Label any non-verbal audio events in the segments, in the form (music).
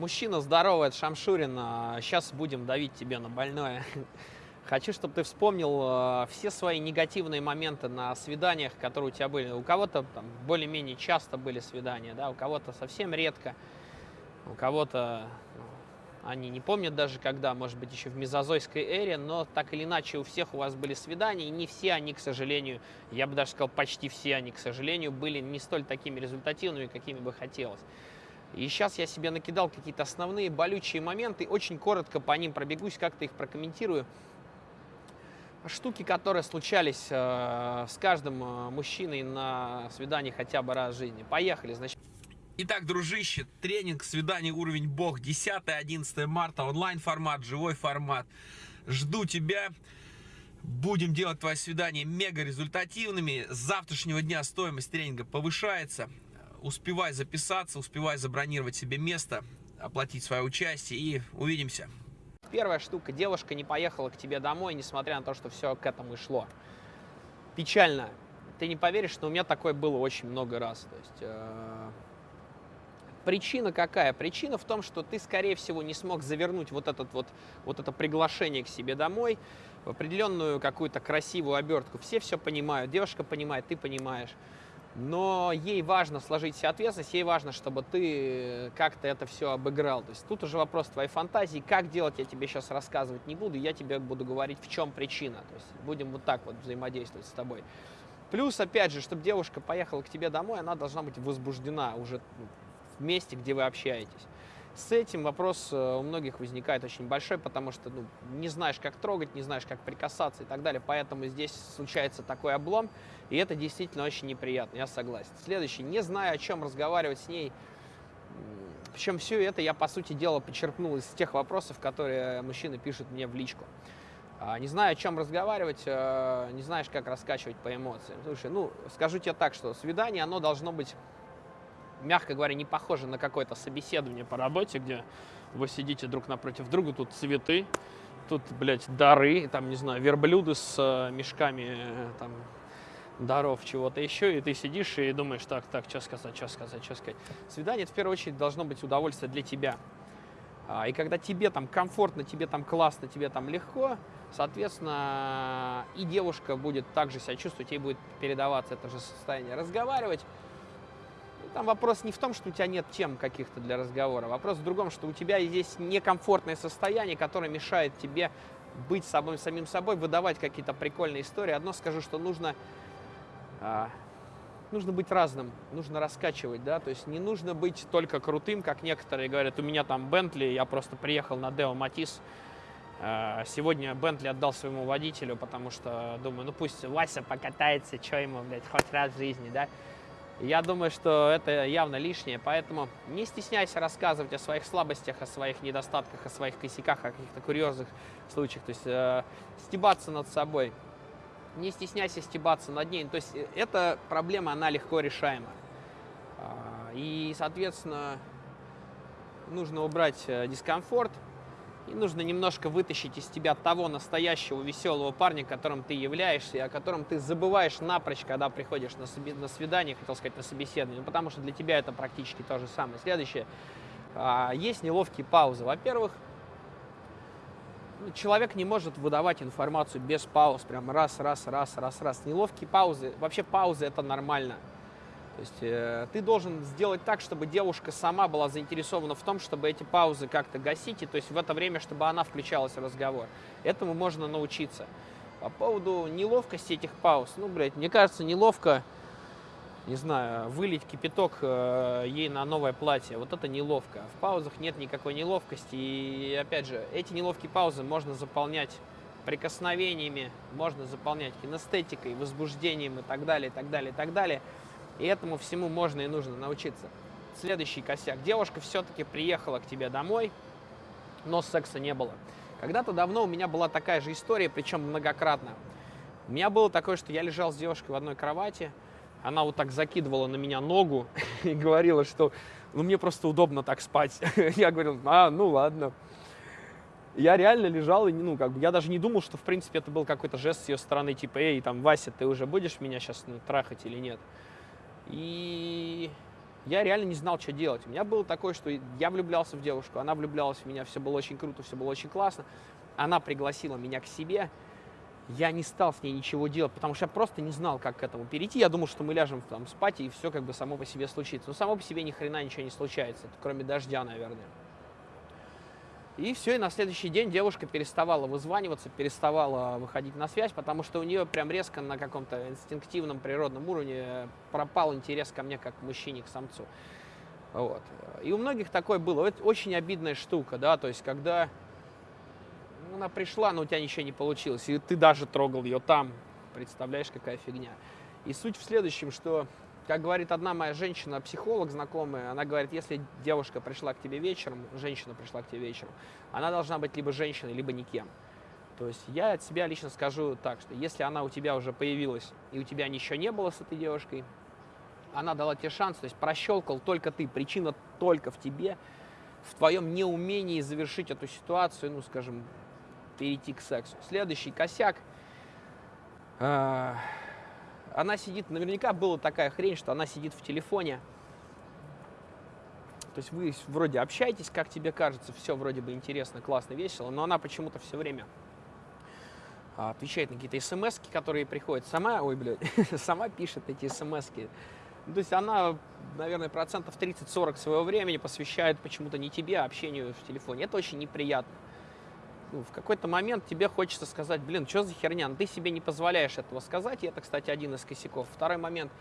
Мужчина, здорово, это Шамшурин. Сейчас будем давить тебе на больное. (laughs) Хочу, чтобы ты вспомнил э, все свои негативные моменты на свиданиях, которые у тебя были. У кого-то более-менее часто были свидания, да, у кого-то совсем редко, у кого-то ну, они не помнят даже когда, может быть, еще в мезозойской эре, но так или иначе у всех у вас были свидания, и не все они, к сожалению, я бы даже сказал, почти все они, к сожалению, были не столь такими результативными, какими бы хотелось. И сейчас я себе накидал какие-то основные болючие моменты, очень коротко по ним пробегусь, как-то их прокомментирую штуки, которые случались э, с каждым э, мужчиной на свидании хотя бы раз в жизни. Поехали, значит. Итак, дружище, тренинг «Свидание уровень Бог» 10-11 марта, онлайн-формат, живой формат. Жду тебя. Будем делать твои свидания мега результативными. С завтрашнего дня стоимость тренинга повышается. Успевай записаться, успевай забронировать себе место, оплатить свое участие и увидимся. Первая штука, девушка не поехала к тебе домой, несмотря на то, что все к этому и шло. Печально. Ты не поверишь, но у меня такое было очень много раз. То есть, э, причина какая? Причина в том, что ты, скорее всего, не смог завернуть вот, этот вот, вот это приглашение к себе домой в определенную какую-то красивую обертку. Все все понимают, девушка понимает, ты понимаешь но ей важно сложить себе ответственность, ей важно, чтобы ты как-то это все обыграл. То есть тут уже вопрос твоей фантазии, как делать я тебе сейчас рассказывать не буду, я тебе буду говорить, в чем причина. То есть будем вот так вот взаимодействовать с тобой. Плюс, опять же, чтобы девушка поехала к тебе домой, она должна быть возбуждена уже в месте, где вы общаетесь. С этим вопрос э, у многих возникает очень большой, потому что ну, не знаешь, как трогать, не знаешь, как прикасаться и так далее. Поэтому здесь случается такой облом, и это действительно очень неприятно, я согласен. Следующий. Не знаю, о чем разговаривать с ней. Причем все это я, по сути дела, почерпнул из тех вопросов, которые мужчины пишут мне в личку. А, не знаю, о чем разговаривать, э, не знаешь, как раскачивать по эмоциям. Слушай, ну, скажу тебе так, что свидание, оно должно быть мягко говоря, не похоже на какое-то собеседование по работе, где вы сидите друг напротив друга, тут цветы, тут, блядь, дары, там, не знаю, верблюды с э, мешками, э, там, даров, чего-то еще, и ты сидишь и думаешь, так, так, что сказать, что сказать, что сказать. Свидание, это, в первую очередь, должно быть удовольствие для тебя. А, и когда тебе там комфортно, тебе там классно, тебе там легко, соответственно, и девушка будет также себя чувствовать, ей будет передаваться это же состояние. Разговаривать, там вопрос не в том, что у тебя нет тем каких-то для разговора. Вопрос в другом, что у тебя здесь некомфортное состояние, которое мешает тебе быть собой, самим собой, выдавать какие-то прикольные истории. Одно скажу, что нужно, а, нужно быть разным, нужно раскачивать, да, то есть не нужно быть только крутым, как некоторые говорят, у меня там Бентли, я просто приехал на Део Матис, а, Сегодня Бентли отдал своему водителю, потому что думаю, ну пусть Вася покатается, что ему, блядь, хоть раз в жизни, да. Я думаю, что это явно лишнее, поэтому не стесняйся рассказывать о своих слабостях, о своих недостатках, о своих косяках, о каких-то курьезных случаях, то есть э, стебаться над собой. Не стесняйся стебаться над ней, то есть э, эта проблема, она легко решаема. А, и, соответственно, нужно убрать э, дискомфорт, и нужно немножко вытащить из тебя того настоящего веселого парня, которым ты являешься, и о котором ты забываешь напрочь, когда приходишь на, соби- на свидание, хотел сказать, на собеседование, ну, потому что для тебя это практически то же самое. Следующее. А, есть неловкие паузы. Во-первых, ну, человек не может выдавать информацию без пауз, прям раз, раз, раз, раз, раз. Неловкие паузы, вообще паузы это нормально. То есть э, ты должен сделать так, чтобы девушка сама была заинтересована в том, чтобы эти паузы как-то гасить, и то есть в это время, чтобы она включалась в разговор. Этому можно научиться. По поводу неловкости этих пауз, ну, блядь, мне кажется, неловко, не знаю, вылить кипяток э, ей на новое платье. Вот это неловко. В паузах нет никакой неловкости. И, опять же, эти неловкие паузы можно заполнять прикосновениями, можно заполнять кинестетикой, возбуждением и так далее, и так далее, и так далее. И этому всему можно и нужно научиться. Следующий косяк. Девушка все-таки приехала к тебе домой, но секса не было. Когда-то давно у меня была такая же история, причем многократно. У меня было такое, что я лежал с девушкой в одной кровати, она вот так закидывала на меня ногу (laughs) и говорила, что ну, мне просто удобно так спать. (laughs) я говорил, а, ну ладно. Я реально лежал, и, ну, как бы, я даже не думал, что, в принципе, это был какой-то жест с ее стороны, типа, эй, там, Вася, ты уже будешь меня сейчас ну, трахать или нет? И я реально не знал, что делать. У меня было такое, что я влюблялся в девушку, она влюблялась в меня, все было очень круто, все было очень классно. Она пригласила меня к себе, я не стал с ней ничего делать, потому что я просто не знал, как к этому перейти. Я думал, что мы ляжем там спать, и все как бы само по себе случится. Но само по себе ни хрена ничего не случается, кроме дождя, наверное. И все, и на следующий день девушка переставала вызваниваться, переставала выходить на связь, потому что у нее прям резко на каком-то инстинктивном природном уровне пропал интерес ко мне как к мужчине, к самцу. Вот. И у многих такое было. Это очень обидная штука, да, то есть когда она пришла, но у тебя ничего не получилось, и ты даже трогал ее там, представляешь, какая фигня. И суть в следующем, что как говорит одна моя женщина, психолог знакомая, она говорит, если девушка пришла к тебе вечером, женщина пришла к тебе вечером, она должна быть либо женщиной, либо никем. То есть я от себя лично скажу так, что если она у тебя уже появилась, и у тебя ничего не было с этой девушкой, она дала тебе шанс, то есть прощелкал только ты, причина только в тебе, в твоем неумении завершить эту ситуацию, ну, скажем, перейти к сексу. Следующий косяк. А, она сидит, наверняка была такая хрень, что она сидит в телефоне. То есть вы вроде общаетесь, как тебе кажется, все вроде бы интересно, классно, весело, но она почему-то все время а, отвечает на какие-то смс, которые приходят сама, ой, блядь, (laughs) сама пишет эти смс. Ну, то есть она, наверное, процентов 30-40 своего времени посвящает почему-то не тебе, а общению в телефоне. Это очень неприятно ну, в какой-то момент тебе хочется сказать, блин, что за херня, ну, ты себе не позволяешь этого сказать, и это, кстати, один из косяков. Второй момент,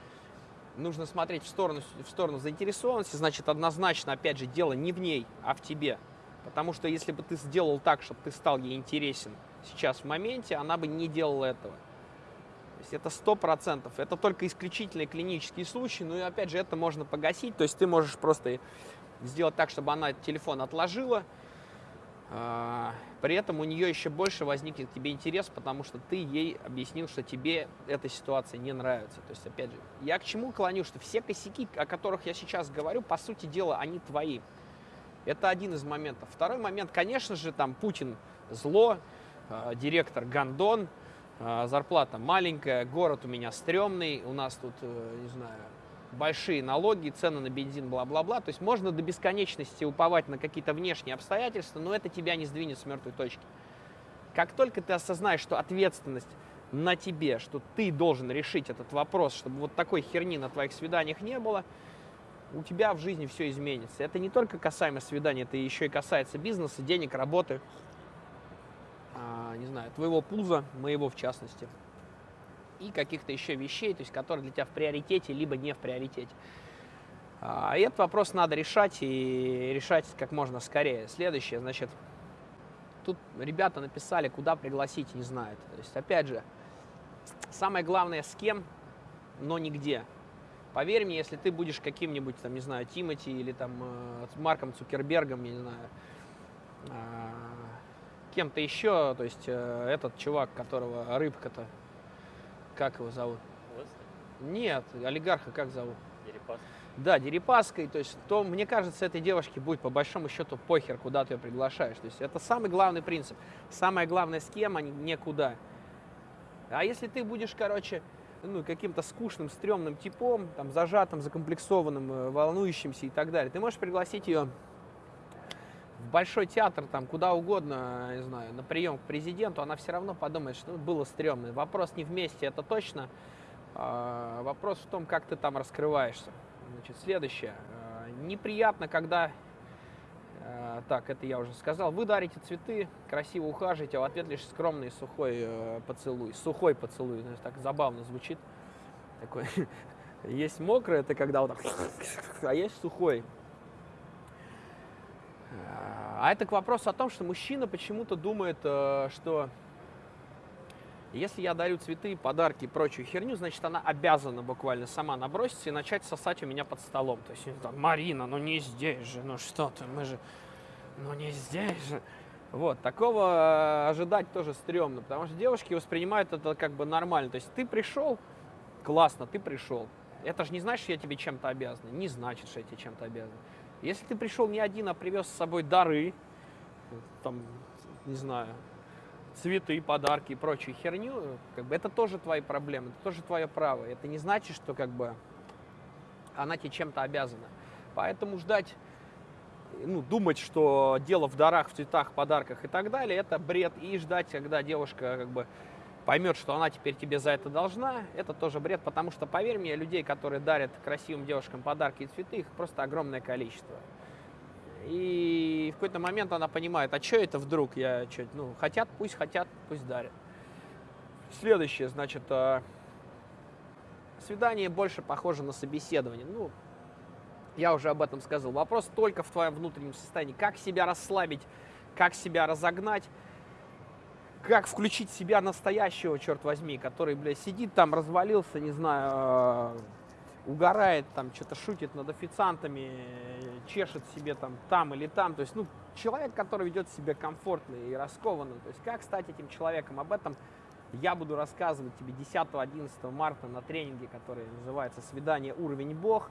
нужно смотреть в сторону, в сторону заинтересованности, значит, однозначно, опять же, дело не в ней, а в тебе. Потому что если бы ты сделал так, чтобы ты стал ей интересен сейчас в моменте, она бы не делала этого. То есть это сто процентов. Это только исключительные клинические случаи, ну и опять же это можно погасить. То есть ты можешь просто сделать так, чтобы она телефон отложила, при этом у нее еще больше возникнет к тебе интерес, потому что ты ей объяснил, что тебе эта ситуация не нравится. То есть, опять же, я к чему клоню, что все косяки, о которых я сейчас говорю, по сути дела, они твои. Это один из моментов. Второй момент, конечно же, там Путин зло, э, директор Гандон, э, зарплата маленькая, город у меня стрёмный, у нас тут, э, не знаю, большие налоги, цены на бензин, бла-бла-бла. То есть можно до бесконечности уповать на какие-то внешние обстоятельства, но это тебя не сдвинет с мертвой точки. Как только ты осознаешь, что ответственность на тебе, что ты должен решить этот вопрос, чтобы вот такой херни на твоих свиданиях не было, у тебя в жизни все изменится. Это не только касаемо свиданий, это еще и касается бизнеса, денег, работы, а, не знаю, твоего пуза, моего в частности и каких-то еще вещей, то есть которые для тебя в приоритете, либо не в приоритете. А, и этот вопрос надо решать и решать как можно скорее. Следующее, значит, тут ребята написали, куда пригласить, не знают. То есть, опять же, самое главное, с кем, но нигде. Поверь мне, если ты будешь каким-нибудь, там, не знаю, Тимати или там э, Марком Цукербергом, я не знаю, э, кем-то еще, то есть э, этот чувак, которого рыбка-то как его зовут? Нет, олигарха как зовут? Дерипаска. Да, Дерипаской, то есть, то, мне кажется, этой девушке будет по большому счету похер, куда ты ее приглашаешь. То есть это самый главный принцип. Самое главное, с кем, а не никуда. А если ты будешь, короче, ну, каким-то скучным, стрёмным типом, там, зажатым, закомплексованным, э, волнующимся и так далее, ты можешь пригласить ее в большой театр, там, куда угодно, не знаю, на прием к президенту, она все равно подумает, что ну, было стрёмно. Вопрос не вместе, это точно. А, вопрос в том, как ты там раскрываешься. Значит, следующее. А, неприятно, когда, а, так, это я уже сказал, вы дарите цветы, красиво ухаживаете, а в ответ лишь скромный сухой э, поцелуй. Сухой поцелуй, знаешь, так забавно звучит. Такой. (laughs) Есть мокрый, это когда вот так, (laughs) а есть сухой. А это к вопросу о том, что мужчина почему-то думает, э, что если я дарю цветы, подарки и прочую херню, значит, она обязана буквально сама наброситься и начать сосать у меня под столом. То есть, там, Марина, ну не здесь же, ну что ты, мы же, ну не здесь же. Вот, такого э, ожидать тоже стрёмно, потому что девушки воспринимают это как бы нормально. То есть ты пришел, классно, ты пришел. Это же не значит, что я тебе чем-то обязан. Не значит, что я тебе чем-то обязан. Если ты пришел не один, а привез с собой дары, там, не знаю, цветы, подарки и прочую херню, как бы это тоже твои проблемы, это тоже твое право. Это не значит, что как бы она тебе чем-то обязана. Поэтому ждать, ну, думать, что дело в дарах, в цветах, подарках и так далее, это бред. И ждать, когда девушка как бы поймет, что она теперь тебе за это должна, это тоже бред, потому что, поверь мне, людей, которые дарят красивым девушкам подарки и цветы, их просто огромное количество. И в какой-то момент она понимает, а что это вдруг? Я что, ну, хотят, пусть хотят, пусть дарят. Следующее, значит, э, свидание больше похоже на собеседование. Ну, я уже об этом сказал. Вопрос только в твоем внутреннем состоянии. Как себя расслабить, как себя разогнать, как включить себя настоящего, черт возьми, который, бля, сидит там, развалился, не знаю, э, угорает, там, что-то шутит над официантами, чешет себе там, там или там. То есть, ну, человек, который ведет себя комфортно и раскованно. То есть, как стать этим человеком? Об этом я буду рассказывать тебе 10-11 марта на тренинге, который называется «Свидание. Уровень Бог».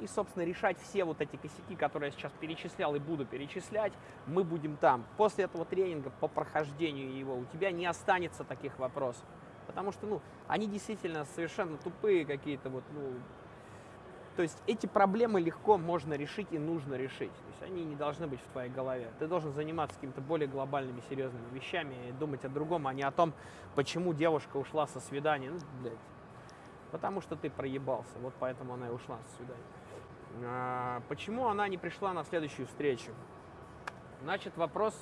И, собственно, решать все вот эти косяки, которые я сейчас перечислял и буду перечислять, мы будем там. После этого тренинга, по прохождению его, у тебя не останется таких вопросов. Потому что, ну, они действительно совершенно тупые какие-то вот, ну, то есть эти проблемы легко можно решить и нужно решить. То есть они не должны быть в твоей голове. Ты должен заниматься какими-то более глобальными, серьезными вещами и думать о другом, а не о том, почему девушка ушла со свидания. Ну, блядь. Потому что ты проебался. Вот поэтому она и ушла со свидания. А, почему она не пришла на следующую встречу? Значит, вопрос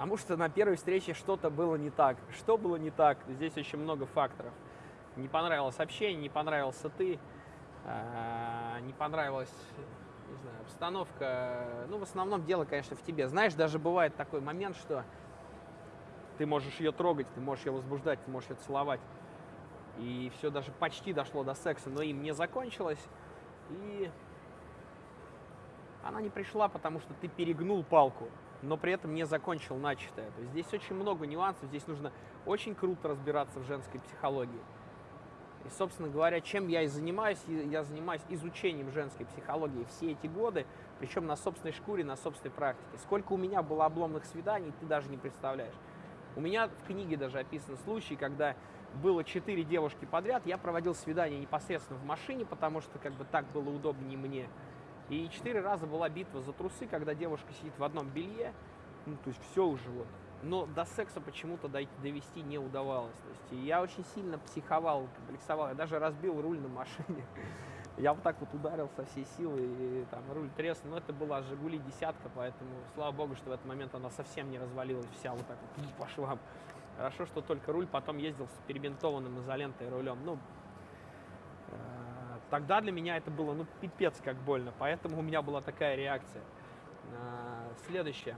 Потому что на первой встрече что-то было не так. Что было не так? Здесь очень много факторов. Не понравилось общение, не понравился ты, а, не понравилась не знаю, обстановка. Ну, в основном дело, конечно, в тебе. Знаешь, даже бывает такой момент, что ты можешь ее трогать, ты можешь ее возбуждать, ты можешь ее целовать. И все даже почти дошло до секса, но им не закончилось. И она не пришла, потому что ты перегнул палку но при этом не закончил начатое. То есть здесь очень много нюансов, здесь нужно очень круто разбираться в женской психологии. И, собственно говоря, чем я и занимаюсь, я занимаюсь изучением женской психологии все эти годы, причем на собственной шкуре, на собственной практике. Сколько у меня было обломных свиданий, ты даже не представляешь. У меня в книге даже описан случай, когда было четыре девушки подряд, я проводил свидание непосредственно в машине, потому что как бы так было удобнее мне. И четыре раза была битва за трусы, когда девушка сидит в одном белье, ну, то есть все уже вот. Но до секса почему-то довести не удавалось. То есть я очень сильно психовал, комплексовал. Я даже разбил руль на машине. (laughs) Я вот так вот ударил со всей силы, и там руль треснул. Но это была Жигули десятка, поэтому слава богу, что в этот момент она совсем не развалилась вся вот так вот по швам. Хорошо, что только руль потом ездил с перебинтованным изолентой рулем. Ну, Тогда для меня это было, ну, пипец как больно, поэтому у меня была такая реакция. А, следующее.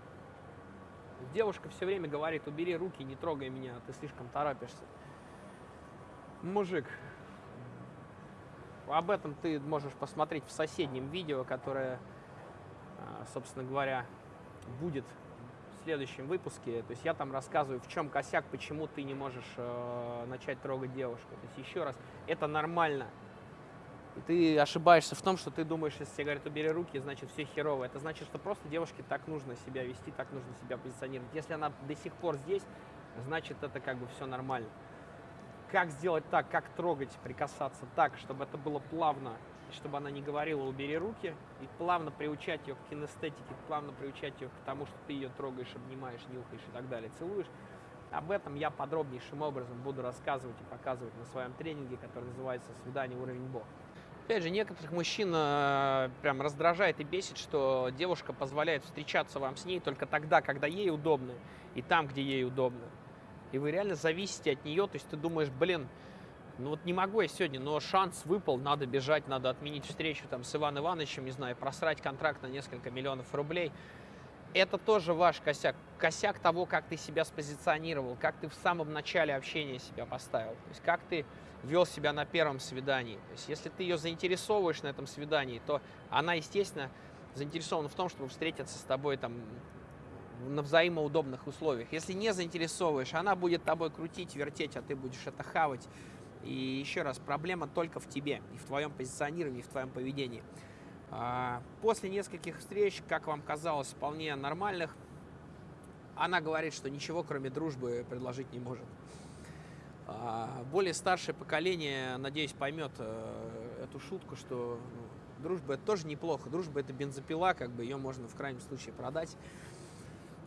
Девушка все время говорит, убери руки, не трогай меня, ты слишком торопишься. Мужик, об этом ты можешь посмотреть в соседнем видео, которое, а, собственно говоря, будет следующем выпуске. То есть я там рассказываю, в чем косяк, почему ты не можешь э, начать трогать девушку. То есть еще раз, это нормально. И ты ошибаешься в том, что ты думаешь, если тебе говорят, убери руки, значит все херово. Это значит, что просто девушке так нужно себя вести, так нужно себя позиционировать. Если она до сих пор здесь, значит это как бы все нормально. Как сделать так, как трогать, прикасаться так, чтобы это было плавно, чтобы она не говорила «убери руки», и плавно приучать ее к кинестетике, плавно приучать ее к тому, что ты ее трогаешь, обнимаешь, нюхаешь и так далее, целуешь. Об этом я подробнейшим образом буду рассказывать и показывать на своем тренинге, который называется «Свидание уровень Бог». Опять же, некоторых мужчин э, прям раздражает и бесит, что девушка позволяет встречаться вам с ней только тогда, когда ей удобно, и там, где ей удобно. И вы реально зависите от нее, то есть ты думаешь, блин, ну вот не могу я сегодня, но шанс выпал, надо бежать, надо отменить встречу там с Иваном Ивановичем, не знаю, просрать контракт на несколько миллионов рублей. Это тоже ваш косяк. Косяк того, как ты себя спозиционировал, как ты в самом начале общения себя поставил. То есть как ты вел себя на первом свидании. То есть, если ты ее заинтересовываешь на этом свидании, то она, естественно, заинтересована в том, чтобы встретиться с тобой там на взаимоудобных условиях. Если не заинтересовываешь, она будет тобой крутить, вертеть, а ты будешь это хавать. И еще раз, проблема только в тебе, и в твоем позиционировании, и в твоем поведении. А, после нескольких встреч, как вам казалось, вполне нормальных, она говорит, что ничего, кроме дружбы, предложить не может. А, более старшее поколение, надеюсь, поймет э, эту шутку, что ну, Дружба это тоже неплохо. Дружба это бензопила, как бы ее можно в крайнем случае продать.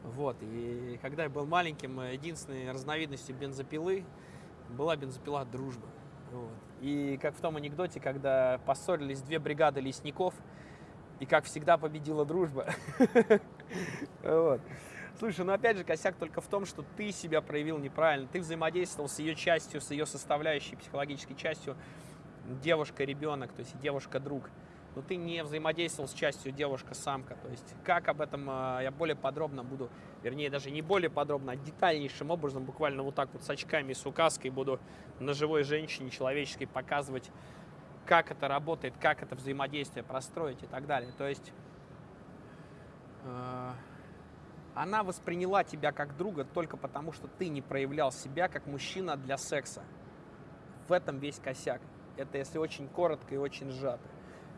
Вот, и когда я был маленьким, единственной разновидностью бензопилы была бензопила дружба. Вот. И как в том анекдоте, когда поссорились две бригады лесников, и как всегда победила дружба. (laughs) Вот. Слушай, ну опять же, косяк только в том, что ты себя проявил неправильно. Ты взаимодействовал с ее частью, с ее составляющей психологической частью девушка-ребенок, то есть девушка-друг. Но ты не взаимодействовал с частью девушка-самка. То есть как об этом э, я более подробно буду, вернее даже не более подробно, а детальнейшим образом, буквально вот так вот с очками и с указкой буду на живой женщине человеческой показывать, как это работает, как это взаимодействие простроить и так далее. То есть э, она восприняла тебя как друга только потому, что ты не проявлял себя как мужчина для секса. В этом весь косяк. Это если очень коротко и очень сжато.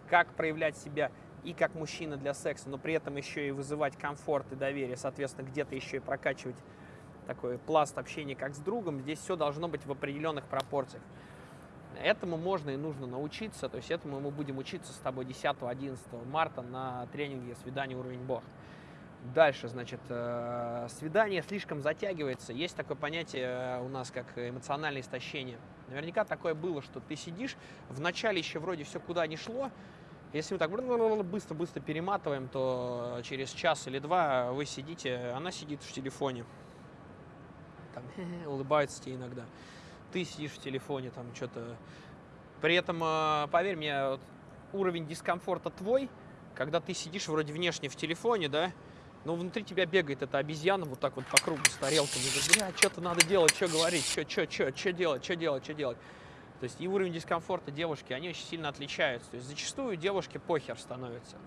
Как проявлять себя и как мужчина для секса, но при этом еще и вызывать комфорт и доверие, соответственно, где-то еще и прокачивать такой пласт общения как с другом, здесь все должно быть в определенных пропорциях. Этому можно и нужно научиться, то есть этому мы будем учиться с тобой 10-11 марта на тренинге «Свидание уровень Бог». Дальше, значит, э, свидание слишком затягивается. Есть такое понятие э, у нас, как эмоциональное истощение. Наверняка такое было, что ты сидишь, вначале еще вроде все куда не шло, если мы так быстро-быстро перематываем, то через час или два вы сидите, она сидит в телефоне, там, (laughs) улыбается тебе иногда. Ты сидишь в телефоне, там что-то. При этом, э, поверь мне, уровень дискомфорта твой, когда ты сидишь вроде внешне в телефоне, да, но внутри тебя бегает эта обезьяна вот так вот по кругу с тарелками. Говорит, бля, что-то надо делать, что говорить, что, что, что, что делать, что делать, что делать. То есть и уровень дискомфорта девушки, они очень сильно отличаются. То есть зачастую девушке похер становится.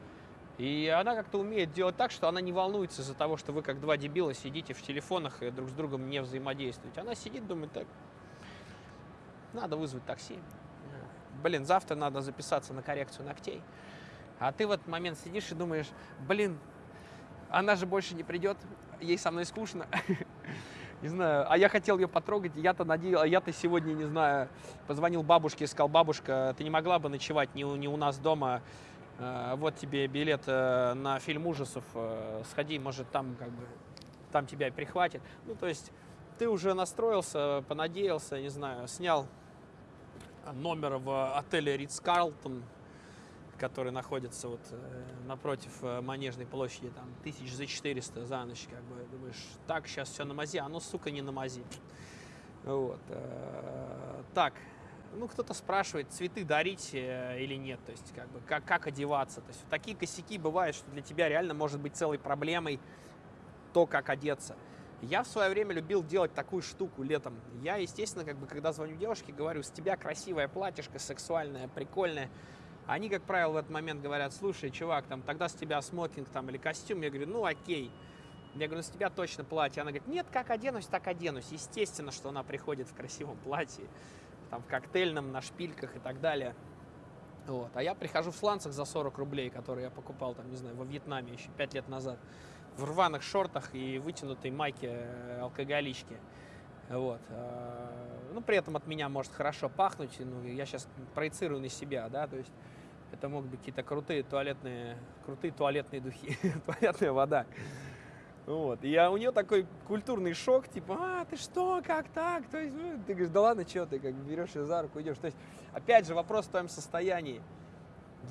И она как-то умеет делать так, что она не волнуется из-за того, что вы как два дебила сидите в телефонах и друг с другом не взаимодействуете. Она сидит, думает, так, надо вызвать такси. Блин, завтра надо записаться на коррекцию ногтей. А ты в этот момент сидишь и думаешь, блин, она же больше не придет, ей со мной скучно. (laughs) Не знаю, а я хотел ее потрогать, я-то надеялся, я-то сегодня, не знаю, позвонил бабушке и сказал, бабушка, ты не могла бы ночевать не у, не у нас дома, э, вот тебе билет э, на фильм ужасов, э, сходи, может, там как бы, там тебя прихватит. Ну, то есть ты уже настроился, понадеялся, не знаю, снял номер в отеле Ридс Карлтон, который находится вот э, напротив э, Манежной площади, там, тысяч за 400 за ночь, как бы, думаешь, так, сейчас все на мази, а оно, сука, не на мази. Вот. Э, так, ну, кто-то спрашивает, цветы дарить или нет, то есть, как бы, как, как одеваться. То есть, такие косяки бывают, что для тебя реально может быть целой проблемой то, как одеться. Я в свое время любил делать такую штуку летом. Я, естественно, как бы, когда звоню девушке, говорю, с тебя красивое платьишко, сексуальное, прикольное, они, как правило, в этот момент говорят, слушай, чувак, там, тогда с тебя смокинг там или костюм. Я говорю, ну окей. Я говорю, «Ну, с тебя точно платье. Она говорит, нет, как оденусь, так оденусь. Естественно, что она приходит в красивом платье, там, в коктейльном, на шпильках и так далее. Вот. А я прихожу в сланцах за 40 рублей, которые я покупал, там, не знаю, во Вьетнаме еще 5 лет назад. В рваных шортах и вытянутой майке э, алкоголички. Вот. Э, ну, при этом от меня может хорошо пахнуть. Ну, я сейчас проецирую на себя, да, то есть это могут быть какие-то крутые туалетные, крутые туалетные духи, (laughs) туалетная вода. Вот. И я, у нее такой культурный шок, типа, а, ты что, как так? То есть, ну, ты говоришь, да ладно, что ты, как берешь ее за руку, идешь. То есть, опять же, вопрос в твоем состоянии.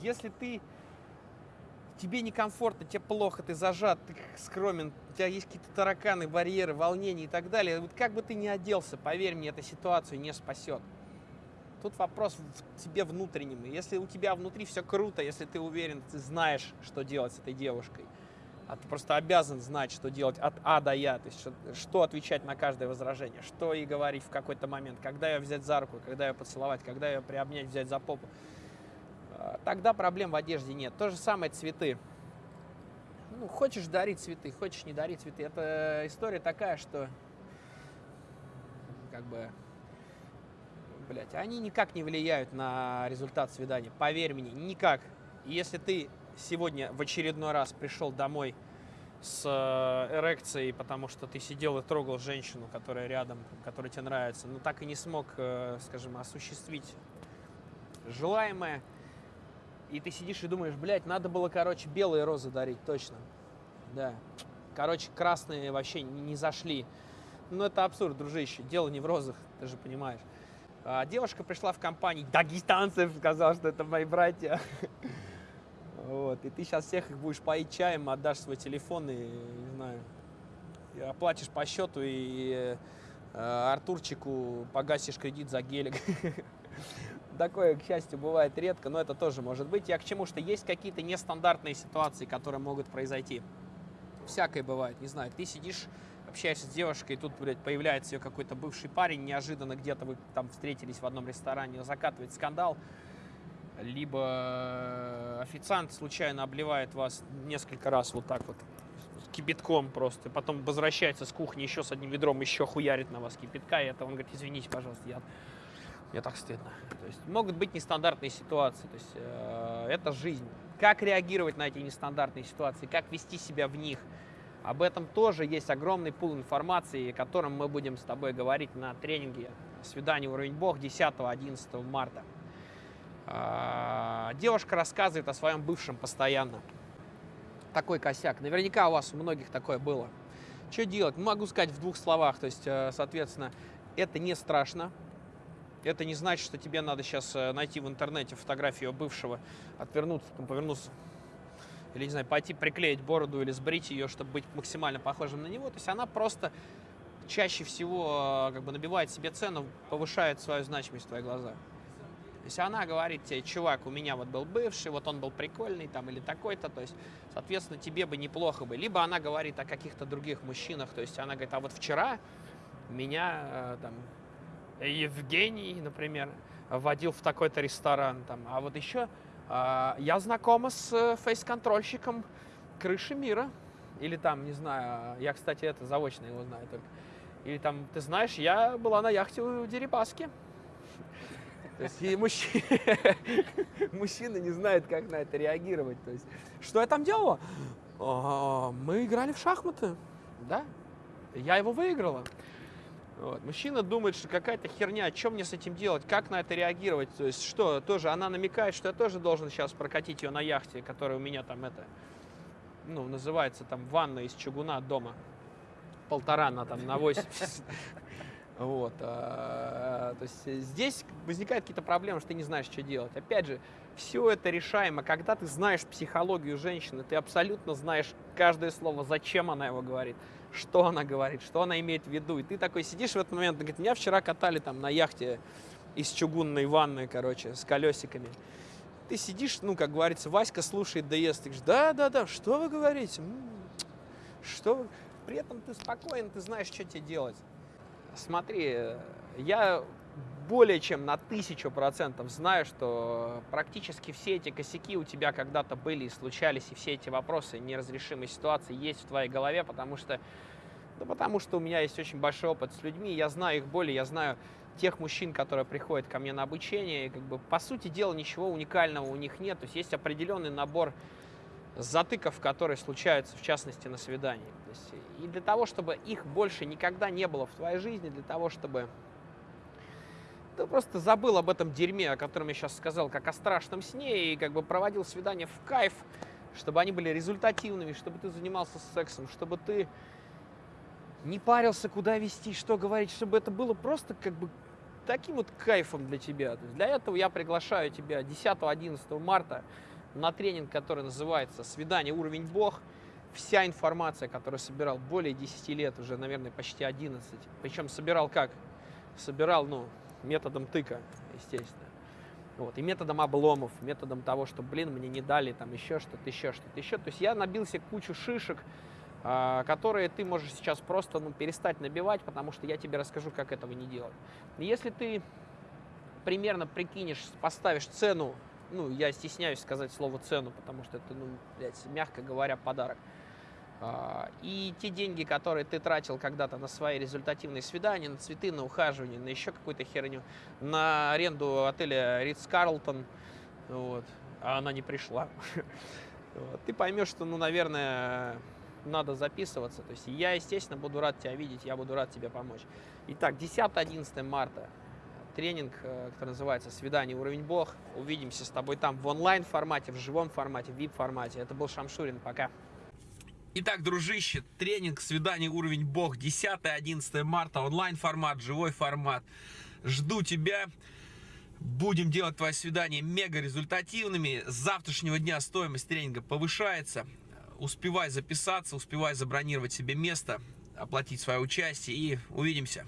Если ты, тебе некомфортно, тебе плохо, ты зажат, ты скромен, у тебя есть какие-то тараканы, барьеры, волнения и так далее, вот как бы ты ни оделся, поверь мне, эта ситуацию не спасет. Тут вопрос в тебе внутреннем. Если у тебя внутри все круто, если ты уверен, ты знаешь, что делать с этой девушкой, а ты просто обязан знать, что делать от А до Я, то есть что, что отвечать на каждое возражение, что ей говорить в какой-то момент, когда ее взять за руку, когда ее поцеловать, когда ее приобнять, взять за попу. А, тогда проблем в одежде нет. То же самое цветы. Ну, хочешь дарить цветы, хочешь не дарить цветы. Это история такая, что как бы блядь, они никак не влияют на результат свидания. Поверь мне, никак. Если ты сегодня в очередной раз пришел домой с э, эрекцией, потому что ты сидел и трогал женщину, которая рядом, которая тебе нравится, но так и не смог, э, скажем, осуществить желаемое, И ты сидишь и думаешь, блядь, надо было, короче, белые розы дарить, точно. Да. Короче, красные вообще не зашли. Ну, это абсурд, дружище. Дело не в розах, ты же понимаешь. А девушка пришла в компанию дагестанцев, сказала, что это мои братья. Вот. И ты сейчас всех их будешь поить чаем, отдашь свой телефон и, не знаю, и оплатишь по счету и э, Артурчику погасишь кредит за гелик. (laughs) Такое, к счастью, бывает редко, но это тоже может быть. Я к чему, что есть какие-то нестандартные ситуации, которые могут произойти. Всякое бывает, не знаю, ты сидишь общаешься с девушкой, и тут, блядь, появляется ее какой-то бывший парень, неожиданно где-то вы там встретились в одном ресторане, закатывает скандал, либо официант случайно обливает вас несколько раз вот так вот кипятком просто, потом возвращается с кухни еще с одним ведром, еще хуярит на вас кипятка, и это он говорит, извините, пожалуйста, я, мне так стыдно. То есть могут быть нестандартные ситуации, то есть э, это жизнь. Как реагировать на эти нестандартные ситуации, как вести себя в них – об этом тоже есть огромный пул информации, о котором мы будем с тобой говорить на тренинге «Свидание уровень Бог» 10-11 марта. А, девушка рассказывает о своем бывшем постоянно. Такой косяк. Наверняка у вас у многих такое было. Что делать? Могу сказать в двух словах. То есть, э, соответственно, это не страшно. Это не значит, что тебе надо сейчас э, найти в интернете фотографию бывшего, отвернуться, повернуться или, не знаю, пойти приклеить бороду или сбрить ее, чтобы быть максимально похожим на него. То есть она просто чаще всего э, как бы набивает себе цену, повышает свою значимость в твои глаза. То есть она говорит тебе, чувак, у меня вот был бывший, вот он был прикольный там или такой-то, то есть, соответственно, тебе бы неплохо бы. Либо она говорит о каких-то других мужчинах, то есть она говорит, а вот вчера меня э, там Евгений, например, водил в такой-то ресторан, там, а вот еще я знакома с э, фейс-контрольщиком крыши мира. Или там, не знаю, я, кстати, это заочно его знаю только. Или там, ты знаешь, я была на яхте у Дерипаски. То есть и мужчина, (laughs) мужчина не знает, как на это реагировать. То есть, что я там делала? Мы играли в шахматы, да? Я его выиграла. Вот. Мужчина думает, что какая-то херня, что мне с этим делать, как на это реагировать. То есть что, тоже она намекает, что я тоже должен сейчас прокатить ее на яхте, которая у меня там это, ну, называется там ванна из чугуна дома. Полтора на там на 80. (laughs) Вот. А, то есть здесь возникают какие-то проблемы, что ты не знаешь, что делать. Опять же, все это решаемо. Когда ты знаешь психологию женщины, ты абсолютно знаешь каждое слово, зачем она его говорит что она говорит, что она имеет в виду. И ты такой сидишь в этот момент, говорит, меня вчера катали там на яхте из чугунной ванны, короче, с колесиками. Ты сидишь, ну, как говорится, Васька слушает да ест. Ты говоришь, да, да, да, что вы говорите? Что. При этом ты спокоен, ты знаешь, что тебе делать. Смотри, я более чем на тысячу процентов знаю, что практически все эти косяки у тебя когда-то были и случались, и все эти вопросы неразрешимой ситуации есть в твоей голове, потому что, да потому что у меня есть очень большой опыт с людьми, я знаю их боли, я знаю тех мужчин, которые приходят ко мне на обучение, и как бы по сути дела ничего уникального у них нет, то есть есть определенный набор затыков, которые случаются, в частности, на свидании. И для того, чтобы их больше никогда не было в твоей жизни, для того, чтобы ты просто забыл об этом дерьме, о котором я сейчас сказал, как о страшном сне, и как бы проводил свидания в кайф, чтобы они были результативными, чтобы ты занимался сексом, чтобы ты не парился, куда вести, что говорить, чтобы это было просто как бы таким вот кайфом для тебя. То есть для этого я приглашаю тебя 10-11 марта на тренинг, который называется «Свидание. Уровень Бог». Вся информация, которую собирал более 10 лет, уже, наверное, почти 11. Причем собирал как? Собирал, ну, методом тыка, естественно. Вот, и методом обломов, методом того, что, блин, мне не дали там еще что-то, еще что-то, еще. То есть я набил себе кучу шишек, э, которые ты можешь сейчас просто ну, перестать набивать, потому что я тебе расскажу, как этого не делать. Если ты примерно прикинешь, поставишь цену, ну, я стесняюсь сказать слово цену, потому что это, ну, блядь, мягко говоря, подарок – а, и те деньги, которые ты тратил когда-то на свои результативные свидания, на цветы, на ухаживание, на еще какую-то херню, на аренду отеля Ридс Карлтон, вот, а она не пришла, (laughs) ты поймешь, что, ну, наверное, надо записываться. То есть я, естественно, буду рад тебя видеть, я буду рад тебе помочь. Итак, 10-11 марта тренинг, э, который называется «Свидание уровень Бог». Увидимся с тобой там в онлайн формате, в живом формате, в VIP формате. Это был Шамшурин. Пока. Итак, дружище, тренинг «Свидание уровень Бог» 10-11 марта, онлайн формат, живой формат. Жду тебя. Будем делать твои свидания мега результативными. С завтрашнего дня стоимость тренинга повышается. Успевай записаться, успевай забронировать себе место, оплатить свое участие и увидимся.